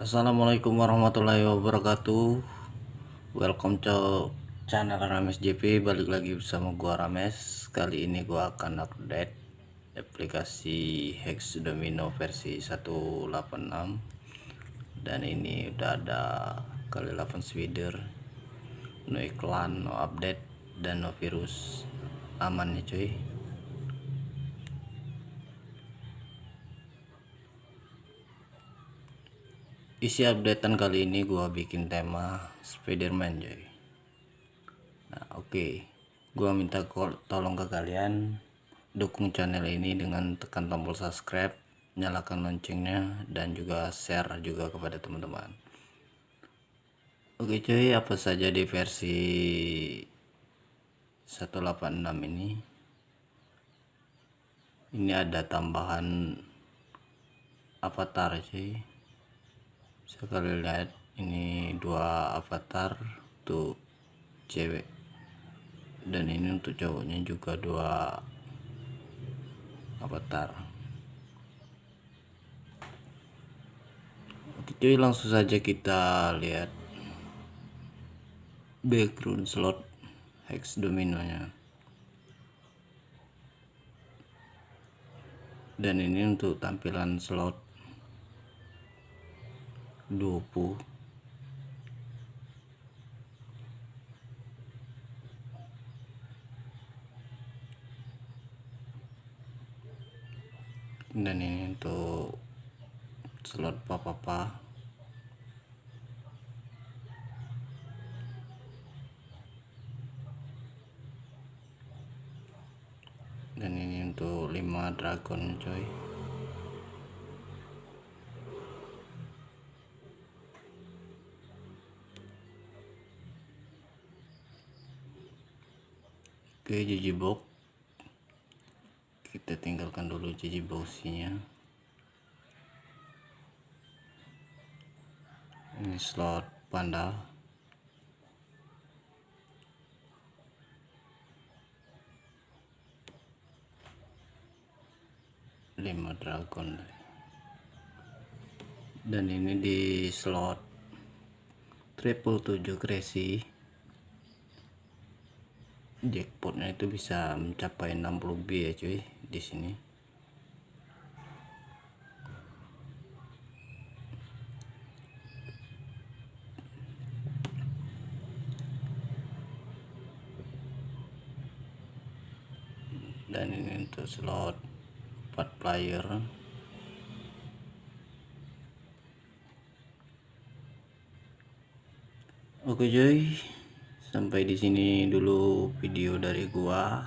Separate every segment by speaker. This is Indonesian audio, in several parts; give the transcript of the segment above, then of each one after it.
Speaker 1: Assalamualaikum warahmatullahi wabarakatuh. Welcome to channel Rames JP Balik lagi bersama gua Rames. Kali ini gua akan update aplikasi Hex Domino versi 186 Dan ini udah ada kali 8 swider No iklan, no update, dan no virus. Aman nih cuy isi updatean kali ini gua bikin tema Spiderman jadi nah oke. Okay. gua minta tolong ke kalian dukung channel ini dengan tekan tombol subscribe nyalakan loncengnya dan juga share juga kepada teman-teman. Oke okay, cuy apa saja di versi 186 ini? Ini ada tambahan avatar cuy sekali lihat ini dua avatar tuh cewek. Dan ini untuk cowoknya juga dua avatar. Oke cuy langsung saja kita lihat background slot hex dominonya. Dan ini untuk tampilan slot 20 dan ini untuk slot papa-papa. Dan ini untuk 5 dragon coy Oke jiji box. Kita tinggalkan dulu jiji boxnya. Ini slot panda. Lima dragon. Dan ini di slot triple tujuh crazy jackpotnya itu bisa mencapai 60 B ya cuy di sini. Dan ini untuk slot 4 player. Oke cuy sampai di sini dulu video dari gua.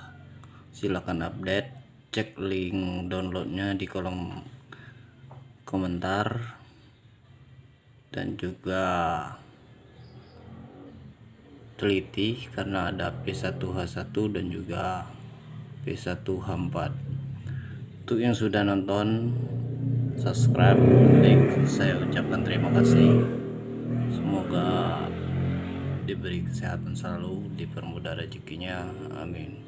Speaker 1: Silahkan update cek link downloadnya di kolom komentar. Dan juga teliti karena ada P1H1 dan juga P1H4 untuk yang sudah nonton subscribe like saya ucapkan terima kasih diberi kesehatan selalu dipermudah rezekinya amin.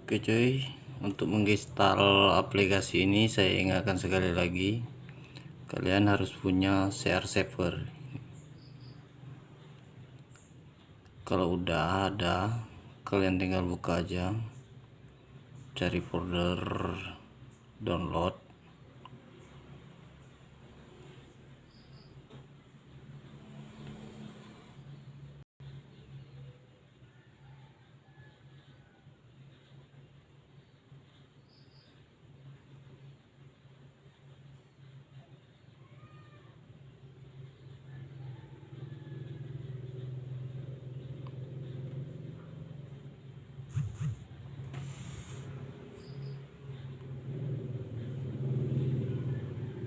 Speaker 1: Oke cuy. Untuk menginstal aplikasi ini saya ingatkan sekali lagi kalian harus punya share server kalau udah ada kalian tinggal buka aja. Cari folder download